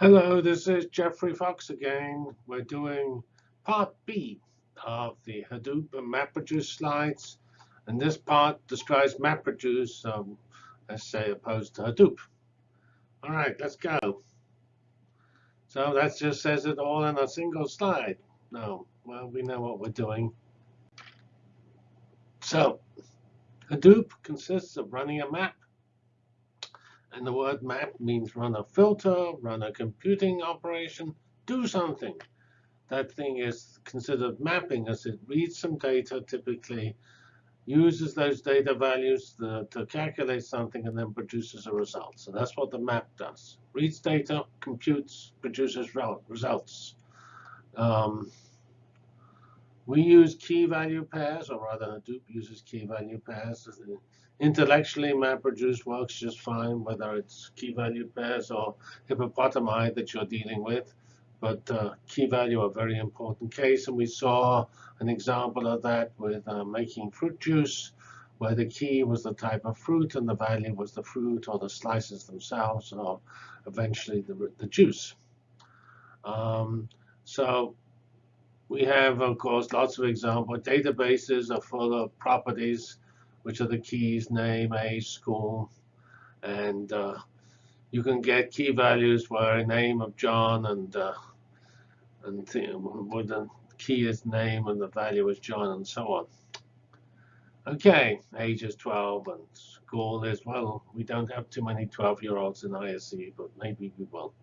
Hello, this is Geoffrey Fox again. We're doing part B of the Hadoop and MapReduce slides. And this part describes MapReduce, um, let's say, opposed to Hadoop. All right, let's go. So that just says it all in a single slide. No, well, we know what we're doing. So Hadoop consists of running a map and the word map means run a filter, run a computing operation, do something. That thing is considered mapping as it reads some data, typically uses those data values to, to calculate something, and then produces a result. So that's what the map does. Reads data, computes, produces results. Um, we use key value pairs, or rather Hadoop uses key value pairs Intellectually, MapReduce works just fine, whether it's key value pairs or hippopotami that you're dealing with. But uh, key value a very important case, and we saw an example of that with uh, making fruit juice, where the key was the type of fruit and the value was the fruit or the slices themselves, or eventually the, the juice. Um, so we have, of course, lots of examples. Databases are full of properties which are the keys, name, age, school. And uh, you can get key values where name of John and uh, and with the key is name and the value is John and so on. Okay, age is 12 and school is, well, we don't have too many 12-year-olds in ISE, but maybe we will.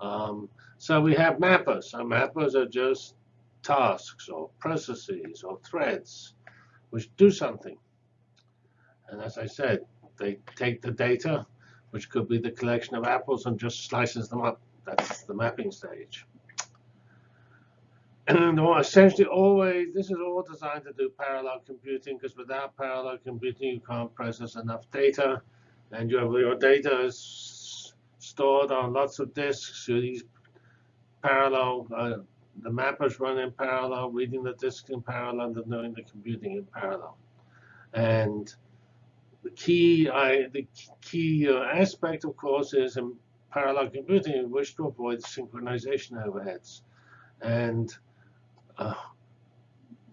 Um, so we have mappers. So mappers are just tasks or processes or threads which do something. And as I said, they take the data, which could be the collection of apples, and just slices them up. That's the mapping stage. And essentially always, this is all designed to do parallel computing, because without parallel computing, you can't process enough data. And you have, your data is stored on lots of disks. So these parallel, uh, the mappers run in parallel, reading the disk in parallel, and doing the computing in parallel. And the key, I, the key uh, aspect, of course, is in parallel computing, you wish to avoid synchronization overheads. And uh,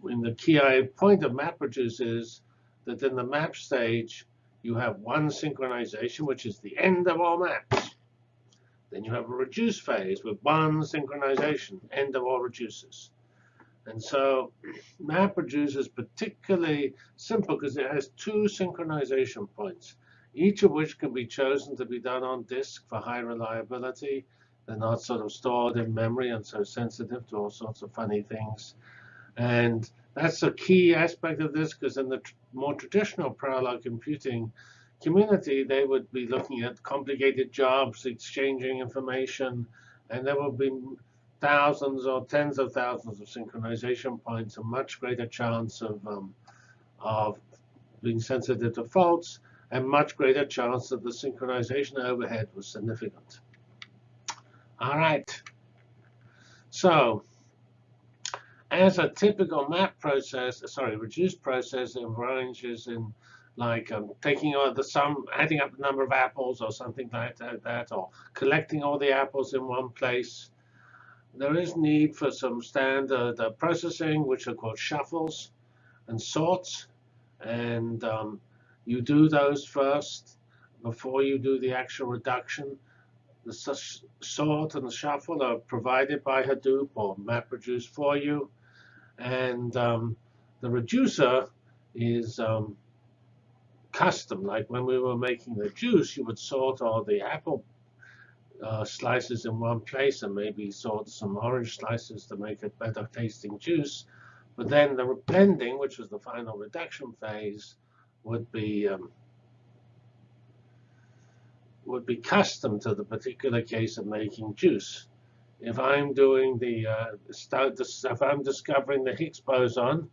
in the key point of map MapReduce is that in the map stage, you have one synchronization, which is the end of all maps. Then you have a reduce phase with one synchronization, end of all reduces. And so MapReduce is particularly simple because it has two synchronization points, each of which can be chosen to be done on disk for high reliability. They're not sort of stored in memory and so sensitive to all sorts of funny things. And that's a key aspect of this because in the tr more traditional parallel computing community, they would be looking at complicated jobs, exchanging information, and there will be thousands or tens of thousands of synchronization points, a much greater chance of, um, of being sensitive to faults, and much greater chance that the synchronization overhead was significant. All right. So as a typical map process, sorry, reduced process, it ranges in like um, taking all the sum, adding up the number of apples or something like that, or collecting all the apples in one place, there is need for some standard uh, processing, which are called shuffles and sorts. And um, you do those first before you do the actual reduction. The sort and the shuffle are provided by Hadoop or MapReduce for you. And um, the reducer is um, custom. Like when we were making the juice, you would sort all the apple uh, slices in one place and maybe sort some orange slices to make it better tasting juice. But then the blending, which was the final reduction phase, would be um, would be custom to the particular case of making juice. If I'm doing the uh, if I'm discovering the Higgs boson,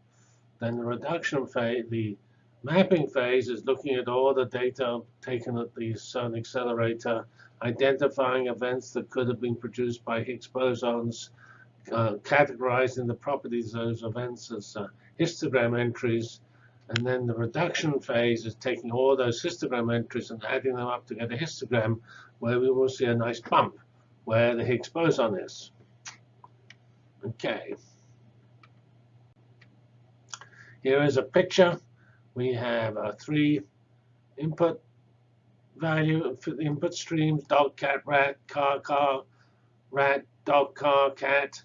then the reduction phase, the mapping phase is looking at all the data taken at the CERN accelerator identifying events that could have been produced by Higgs bosons, uh, categorizing the properties of those events as uh, histogram entries. And then the reduction phase is taking all those histogram entries and adding them up to get a histogram where we will see a nice bump where the Higgs boson is. Okay. Here is a picture. We have uh, three input value for the input streams, dog, cat, rat, car, car, rat, dog, car, cat.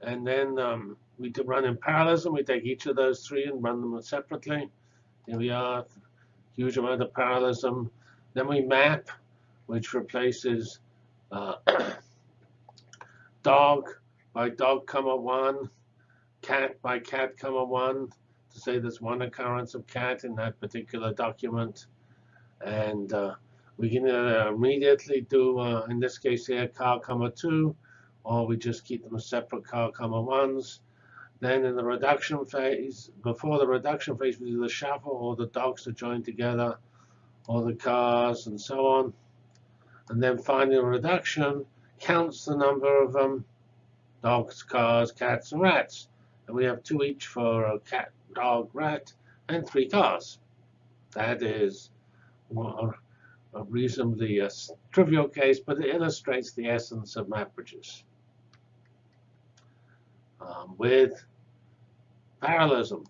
And then um, we do run in parallelism. We take each of those three and run them separately. Here we are, huge amount of parallelism. Then we map, which replaces uh, dog by dog comma one, cat by cat comma one, to say there's one occurrence of cat in that particular document. And uh, we can uh, immediately do, uh, in this case here, car comma two, or we just keep them separate car comma ones. Then in the reduction phase, before the reduction phase, we do the shuffle, or the dogs are joined together, or the cars, and so on. And then finally, the reduction counts the number of um, dogs, cars, cats, and rats. And we have two each for a cat, dog, rat, and three cars. That is well, a reasonably uh, trivial case, but it illustrates the essence of MapReduce. Um, with parallelism,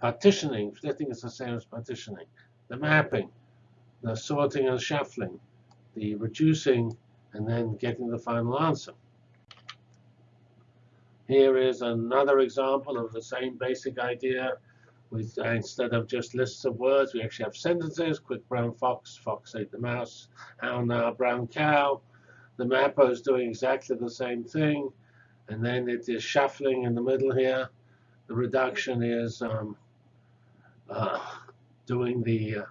partitioning, splitting is the same as partitioning, the mapping, the sorting and shuffling, the reducing, and then getting the final answer. Here is another example of the same basic idea. Uh, instead of just lists of words, we actually have sentences. Quick brown fox, fox ate the mouse, how now brown cow. The mapper is doing exactly the same thing. And then it is shuffling in the middle here. The reduction is um, uh, doing the uh,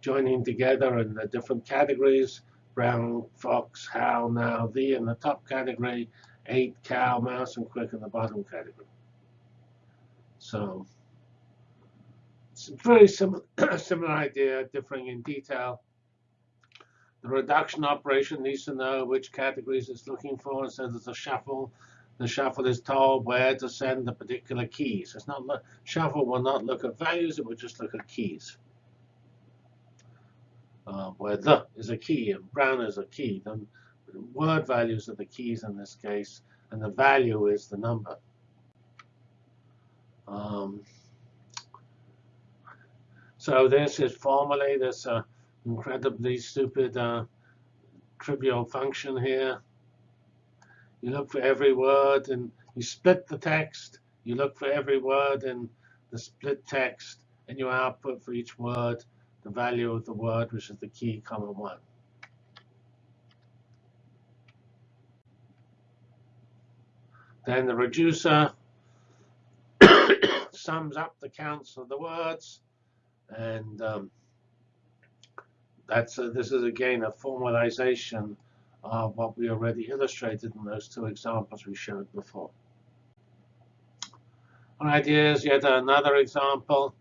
joining together in the different categories. Brown, fox, how, now, the in the top category, ate cow, mouse, and quick in the bottom category. So it's very similar, similar idea, differing in detail. The reduction operation needs to know which categories it's looking for. So there's a shuffle. The shuffle is told where to send the particular keys. It's not shuffle will not look at values. It will just look at keys. Uh, where the is a key and brown is a key. Then word values are the keys in this case, and the value is the number. Um, so this is formally this uh, incredibly stupid uh, trivial function here. You look for every word and you split the text. You look for every word in the split text and you output for each word the value of the word, which is the key, comma 1. Then the reducer sums up the counts of the words. And um, that's a, this is, again, a formalization of what we already illustrated in those two examples we showed before. All right, here's yet another example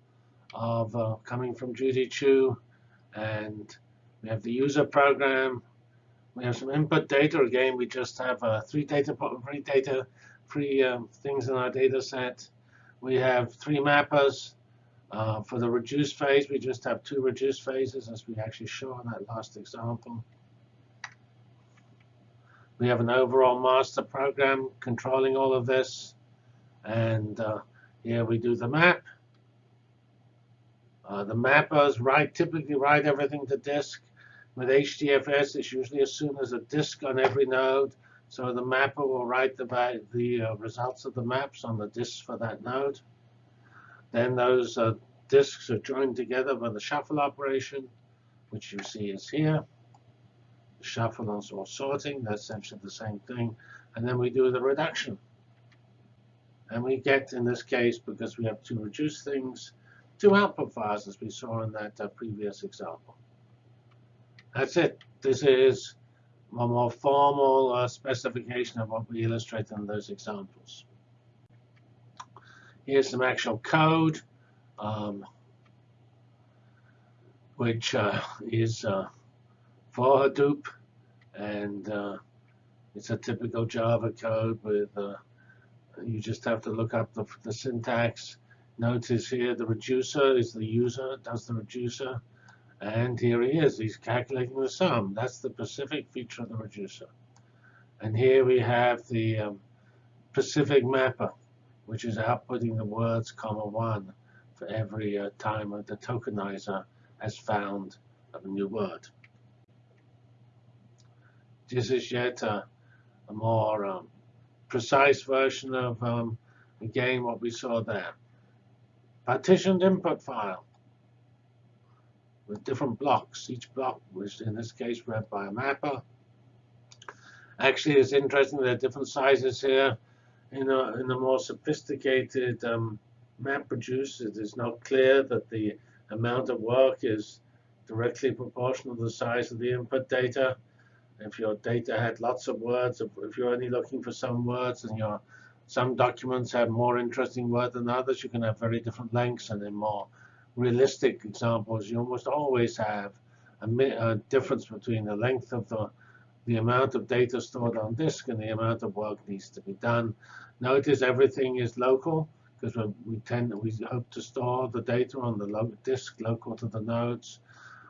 of uh, coming from Judy Qiu. And we have the user program. We have some input data. Again, we just have uh, three data, three data three um, things in our data set. We have three mappers. Uh, for the reduced phase, we just have two reduced phases, as we actually show in that last example. We have an overall master program controlling all of this. And uh, here we do the map. Uh, the mappers write typically write everything to disk. With HDFS, it's usually assumed there's a disk on every node. So the mapper will write the, the uh, results of the maps on the disks for that node. Then those uh, disks are joined together by the shuffle operation, which you see is here. Shuffle is all sorting. That's essentially the same thing. And then we do the reduction. And we get, in this case, because we have two reduced things, two output files, as we saw in that uh, previous example. That's it. This is a more formal uh, specification of what we illustrate in those examples. Here's some actual code, um, which uh, is uh, for Hadoop, and uh, it's a typical Java code with uh, you just have to look up the, the syntax. Notice here the reducer is the user, does the reducer. And here he is. He's calculating the sum. That's the specific feature of the reducer. And here we have the um, Pacific mapper, which is outputting the words comma one for every uh, time the tokenizer has found a new word. This is yet a, a more um, precise version of, um, again, what we saw there. Partitioned input file with different blocks. Each block was, in this case, read by a mapper. Actually, it's interesting there are different sizes here. In a, in a more sophisticated um, map producer, it is not clear that the amount of work is directly proportional to the size of the input data. If your data had lots of words, if you're only looking for some words and your some documents have more interesting words than others, you can have very different lengths. And in more realistic examples, you almost always have a, a difference between the length of the the amount of data stored on disk and the amount of work needs to be done. Notice everything is local because we tend we hope to store the data on the lo disk local to the nodes.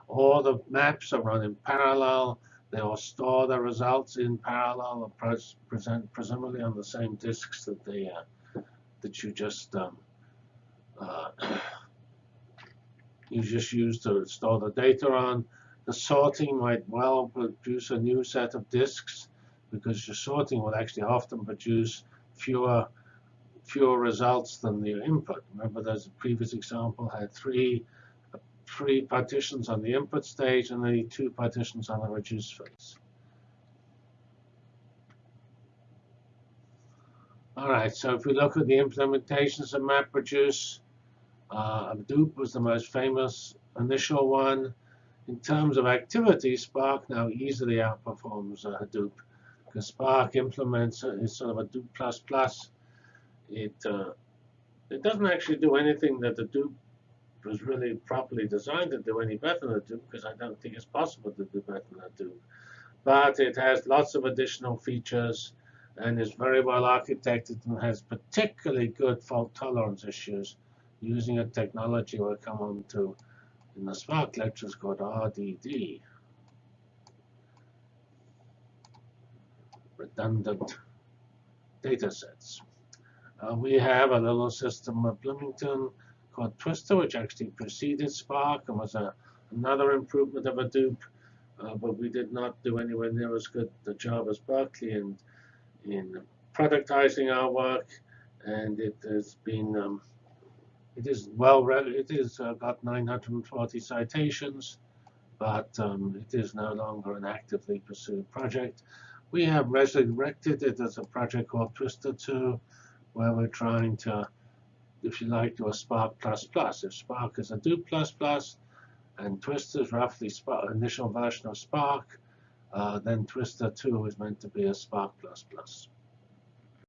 All the maps are run in parallel. They will store the results in parallel and pres present presumably on the same disks that they uh, that you just um, uh, you just use to store the data on. The sorting might well produce a new set of disks because your sorting will actually often produce fewer fewer results than the input. Remember, there's a previous example had three three partitions on the input stage and only two partitions on the reduce phase. All right, so if we look at the implementations of MapReduce, uh, Hadoop was the most famous initial one. In terms of activity, Spark now easily outperforms uh, Hadoop because Spark implements uh, is sort of a Hadoop plus plus. It uh, it doesn't actually do anything that the Hadoop was really properly designed to do any better than Hadoop because I don't think it's possible to do better than Hadoop. But it has lots of additional features and is very well architected and has particularly good fault tolerance issues using a technology we'll come on to in the Spark lectures called RDD. Redundant data sets. Uh, we have a little system of Bloomington called Twister, which actually preceded Spark and was a, another improvement of Hadoop. Uh, but we did not do anywhere near as good a job as Berkeley in, in productizing our work. And it has been, um, it is well read. It is uh, got 940 citations, but um, it is no longer an actively pursued project. We have resurrected it as a project called Twister 2, where we're trying to if you like, to a Spark++. If Spark is Hadoop++, and Twister is roughly Spark, initial version of Spark, uh, then Twister 2 is meant to be a Spark++.